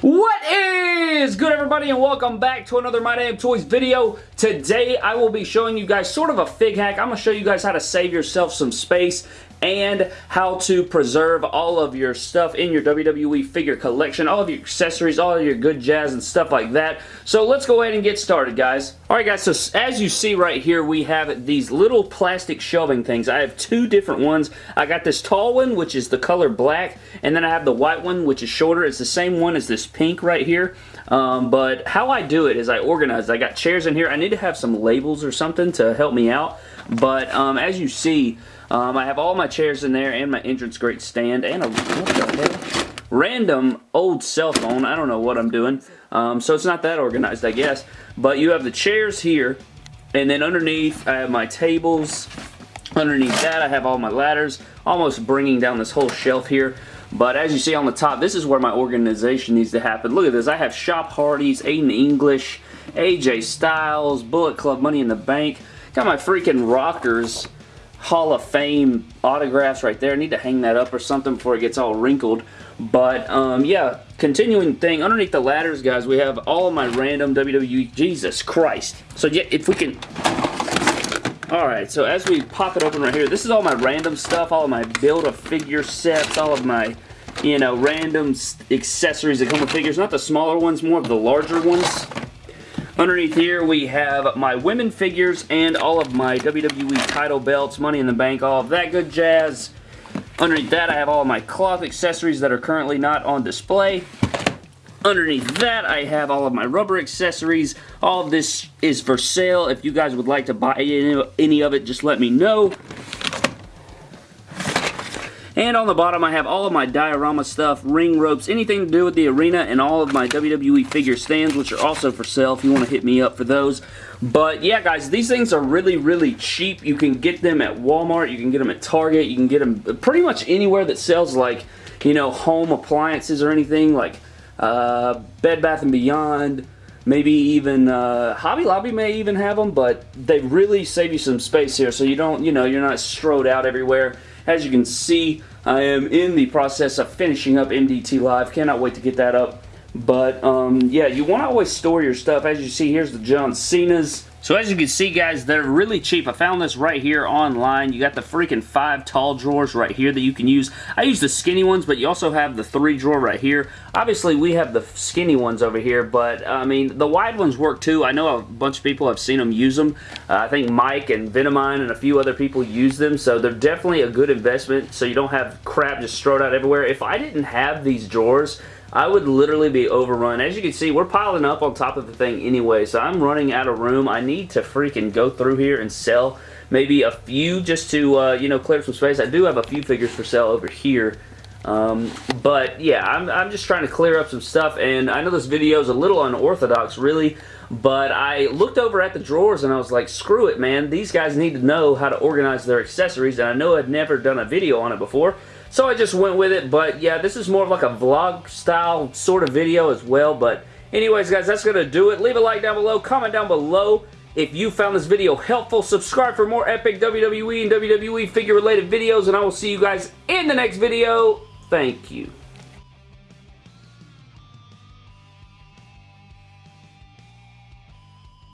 What is good everybody and welcome back to another My Damn Toys video. Today I will be showing you guys sort of a fig hack. I'm going to show you guys how to save yourself some space and how to preserve all of your stuff in your WWE figure collection, all of your accessories, all of your good jazz and stuff like that. So let's go ahead and get started, guys. Alright guys, so as you see right here, we have these little plastic shelving things. I have two different ones. I got this tall one, which is the color black, and then I have the white one, which is shorter. It's the same one as this pink right here. Um, but how I do it is I organize. I got chairs in here. I need to have some labels or something to help me out. But um, as you see, um, I have all my chairs in there and my entrance grate stand and a? Random old cell phone. I don't know what I'm doing. Um, so it's not that organized, I guess. But you have the chairs here. And then underneath, I have my tables. Underneath that, I have all my ladders. Almost bringing down this whole shelf here. But as you see on the top, this is where my organization needs to happen. Look at this. I have Shop Hardy's, Aiden English, AJ Styles, Bullet Club Money in the Bank. Got my freaking rockers Hall of Fame autographs right there. I need to hang that up or something before it gets all wrinkled. But, um, yeah, continuing thing. Underneath the ladders, guys, we have all of my random WWE... Jesus Christ. So, yeah, if we can... Alright, so as we pop it open right here, this is all my random stuff, all of my Build-A-Figure sets, all of my, you know, random accessories that come with figures. Not the smaller ones, more of the larger ones. Underneath here, we have my women figures and all of my WWE title belts, Money in the Bank, all of that good jazz. Underneath that, I have all my cloth accessories that are currently not on display. Underneath that, I have all of my rubber accessories. All of this is for sale. If you guys would like to buy any of it, just let me know. And on the bottom, I have all of my diorama stuff, ring ropes, anything to do with the arena, and all of my WWE figure stands, which are also for sale if you want to hit me up for those. But yeah, guys, these things are really, really cheap. You can get them at Walmart. You can get them at Target. You can get them pretty much anywhere that sells, like, you know, home appliances or anything, like uh, Bed Bath & Beyond, maybe even uh, Hobby Lobby may even have them, but they really save you some space here, so you don't, you know, you're not strode out everywhere. As you can see, I am in the process of finishing up MDT Live. Cannot wait to get that up. But, um, yeah, you want to always store your stuff. As you see, here's the John Cena's. So as you can see, guys, they're really cheap. I found this right here online. You got the freaking five tall drawers right here that you can use. I use the skinny ones, but you also have the three drawer right here. Obviously, we have the skinny ones over here, but, I mean, the wide ones work too. I know a bunch of people have seen them use them. Uh, I think Mike and Venomine and a few other people use them, so they're definitely a good investment, so you don't have crap just thrown out everywhere. If I didn't have these drawers, I would literally be overrun. As you can see, we're piling up on top of the thing anyway, so I'm running out of room. I need to freaking go through here and sell maybe a few just to, uh, you know, clear some space. I do have a few figures for sale over here. Um, but yeah, I'm, I'm just trying to clear up some stuff, and I know this video is a little unorthodox, really, but I looked over at the drawers and I was like, screw it, man. These guys need to know how to organize their accessories, and I know I'd never done a video on it before, so I just went with it, but yeah, this is more of like a vlog style sort of video as well, but anyways, guys, that's going to do it. Leave a like down below, comment down below if you found this video helpful. Subscribe for more epic WWE and WWE figure related videos, and I will see you guys in the next video. Thank you.